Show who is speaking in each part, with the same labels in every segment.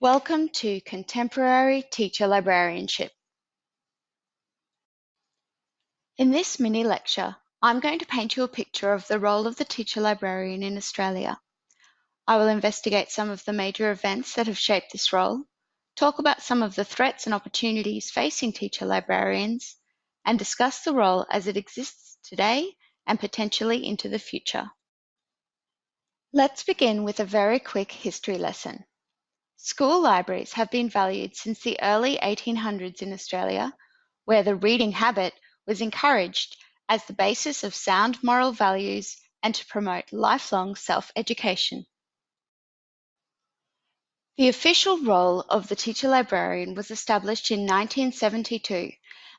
Speaker 1: Welcome to Contemporary Teacher Librarianship. In this mini lecture, I'm going to paint you a picture of the role of the teacher librarian in Australia. I will investigate some of the major events that have shaped this role, talk about some of the threats and opportunities facing teacher librarians, and discuss the role as it exists today and potentially into the future. Let's begin with a very quick history lesson. School libraries have been valued since the early 1800s in Australia, where the reading habit was encouraged as the basis of sound moral values and to promote lifelong self-education. The official role of the teacher librarian was established in 1972,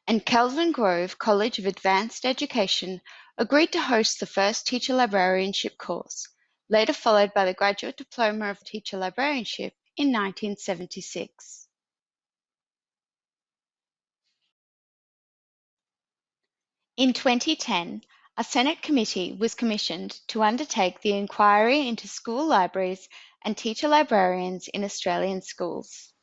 Speaker 1: and Kelvin Grove College of Advanced Education agreed to host the first teacher librarianship course, later followed by the Graduate Diploma of Teacher Librarianship in 1976. In 2010, a Senate committee was commissioned to undertake the inquiry into school libraries and teacher librarians in Australian schools.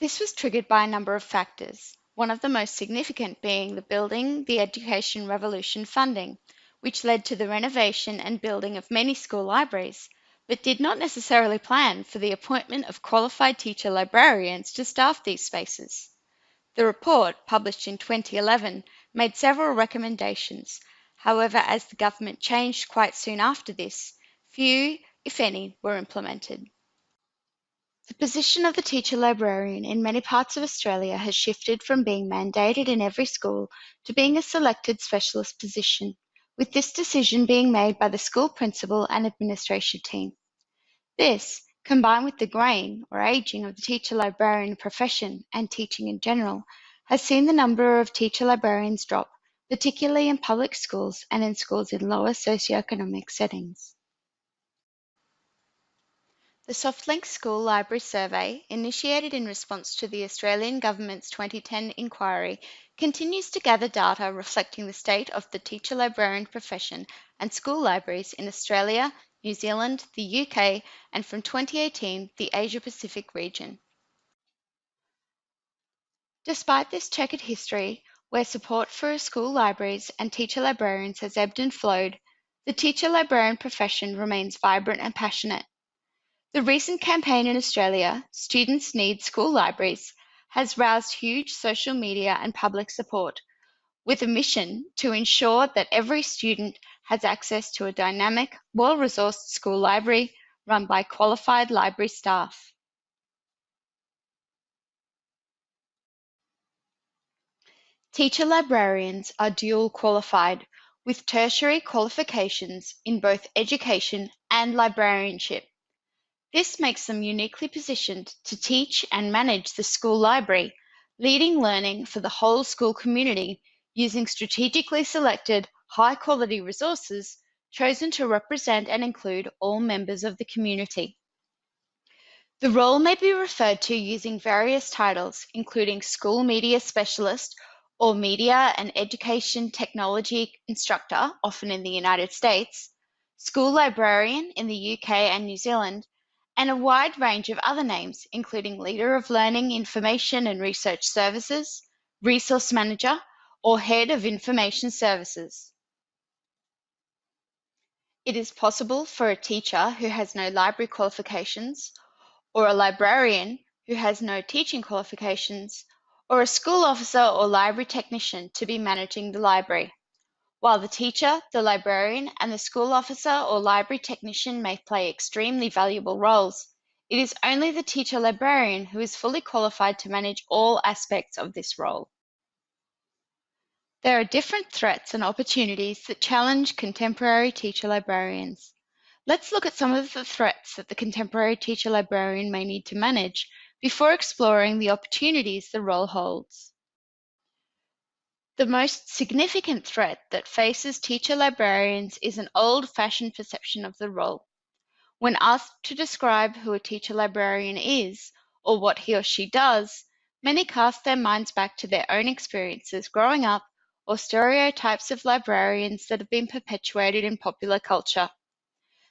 Speaker 1: This was triggered by a number of factors, one of the most significant being the Building the Education Revolution funding, which led to the renovation and building of many school libraries, but did not necessarily plan for the appointment of qualified teacher librarians to staff these spaces. The report, published in 2011, made several recommendations. However, as the government changed quite soon after this, few, if any, were implemented. The position of the teacher librarian in many parts of Australia has shifted from being mandated in every school to being a selected specialist position with this decision being made by the school principal and administration team. This, combined with the graying or aging of the teacher librarian profession and teaching in general, has seen the number of teacher librarians drop, particularly in public schools and in schools in lower socioeconomic settings. The SoftLink School Library Survey, initiated in response to the Australian Government's 2010 inquiry, continues to gather data reflecting the state of the teacher librarian profession and school libraries in Australia, New Zealand, the UK, and from 2018, the Asia Pacific region. Despite this checkered history, where support for school libraries and teacher librarians has ebbed and flowed, the teacher librarian profession remains vibrant and passionate. The recent campaign in Australia, Students Need School Libraries, has roused huge social media and public support, with a mission to ensure that every student has access to a dynamic, well-resourced school library run by qualified library staff. Teacher librarians are dual qualified with tertiary qualifications in both education and librarianship. This makes them uniquely positioned to teach and manage the school library, leading learning for the whole school community using strategically selected, high-quality resources chosen to represent and include all members of the community. The role may be referred to using various titles, including School Media Specialist or Media and Education Technology Instructor, often in the United States, School Librarian in the UK and New Zealand, and a wide range of other names, including Leader of Learning Information and Research Services, Resource Manager, or Head of Information Services. It is possible for a teacher who has no library qualifications, or a librarian who has no teaching qualifications, or a school officer or library technician to be managing the library. While the teacher, the librarian, and the school officer or library technician may play extremely valuable roles, it is only the teacher librarian who is fully qualified to manage all aspects of this role. There are different threats and opportunities that challenge contemporary teacher librarians. Let's look at some of the threats that the contemporary teacher librarian may need to manage before exploring the opportunities the role holds. The most significant threat that faces teacher librarians is an old-fashioned perception of the role. When asked to describe who a teacher librarian is, or what he or she does, many cast their minds back to their own experiences growing up or stereotypes of librarians that have been perpetuated in popular culture.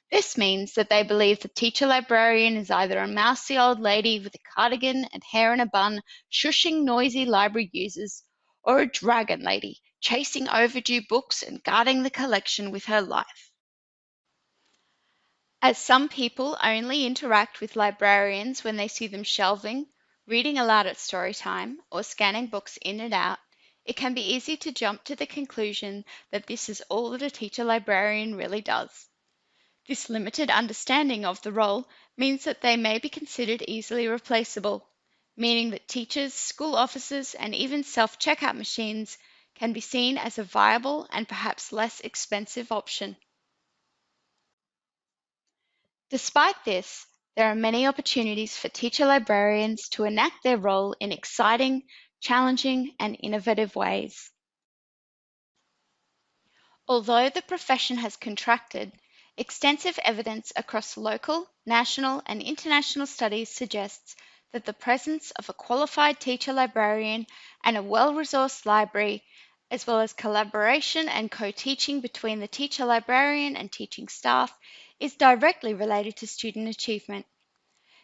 Speaker 1: This means that they believe the teacher librarian is either a mousy old lady with a cardigan and hair in a bun, shushing noisy library users, or a dragon lady, chasing overdue books and guarding the collection with her life. As some people only interact with librarians when they see them shelving, reading aloud at story time, or scanning books in and out, it can be easy to jump to the conclusion that this is all that a teacher librarian really does. This limited understanding of the role means that they may be considered easily replaceable, meaning that teachers, school officers, and even self checkout machines can be seen as a viable and perhaps less expensive option. Despite this, there are many opportunities for teacher librarians to enact their role in exciting, challenging, and innovative ways. Although the profession has contracted, Extensive evidence across local, national, and international studies suggests that the presence of a qualified teacher librarian and a well-resourced library, as well as collaboration and co-teaching between the teacher librarian and teaching staff, is directly related to student achievement.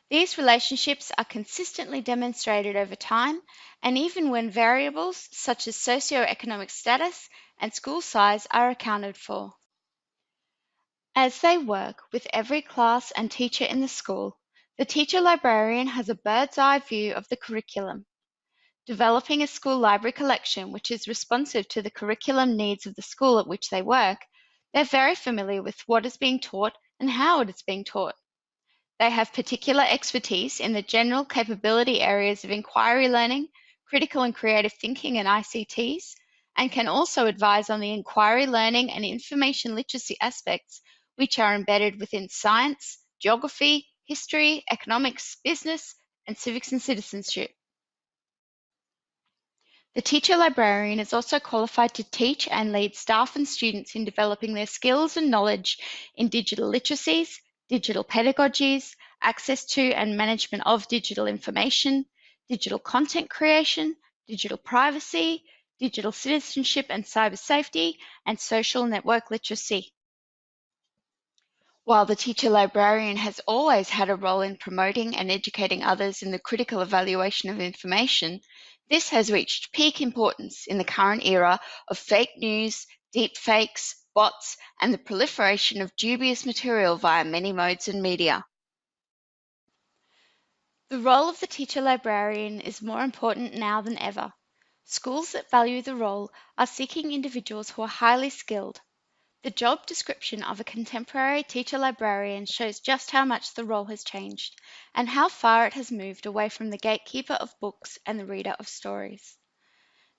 Speaker 1: These relationships are consistently demonstrated over time, and even when variables such as socioeconomic status and school size are accounted for. As they work with every class and teacher in the school, the teacher librarian has a bird's eye view of the curriculum. Developing a school library collection which is responsive to the curriculum needs of the school at which they work, they're very familiar with what is being taught and how it is being taught. They have particular expertise in the general capability areas of inquiry learning, critical and creative thinking and ICTs, and can also advise on the inquiry learning and information literacy aspects which are embedded within science, geography, history, economics, business, and civics and citizenship. The teacher librarian is also qualified to teach and lead staff and students in developing their skills and knowledge in digital literacies, digital pedagogies, access to and management of digital information, digital content creation, digital privacy, digital citizenship and cyber safety, and social network literacy. While the teacher librarian has always had a role in promoting and educating others in the critical evaluation of information, this has reached peak importance in the current era of fake news, deepfakes, bots, and the proliferation of dubious material via many modes and media. The role of the teacher librarian is more important now than ever. Schools that value the role are seeking individuals who are highly skilled, the job description of a contemporary teacher librarian shows just how much the role has changed and how far it has moved away from the gatekeeper of books and the reader of stories.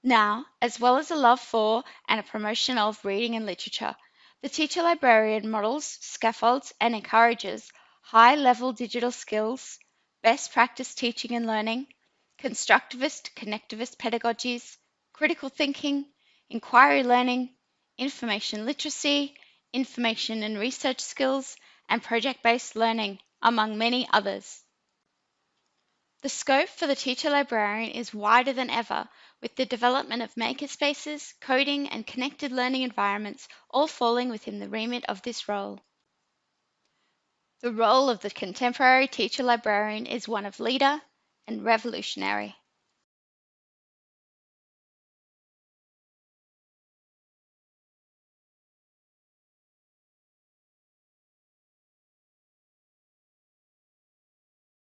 Speaker 1: Now, as well as a love for and a promotion of reading and literature, the teacher librarian models, scaffolds, and encourages high level digital skills, best practice teaching and learning, constructivist, connectivist pedagogies, critical thinking, inquiry learning, information literacy, information and research skills, and project-based learning, among many others. The scope for the teacher librarian is wider than ever with the development of makerspaces, coding, and connected learning environments all falling within the remit of this role. The role of the contemporary teacher librarian is one of leader and revolutionary.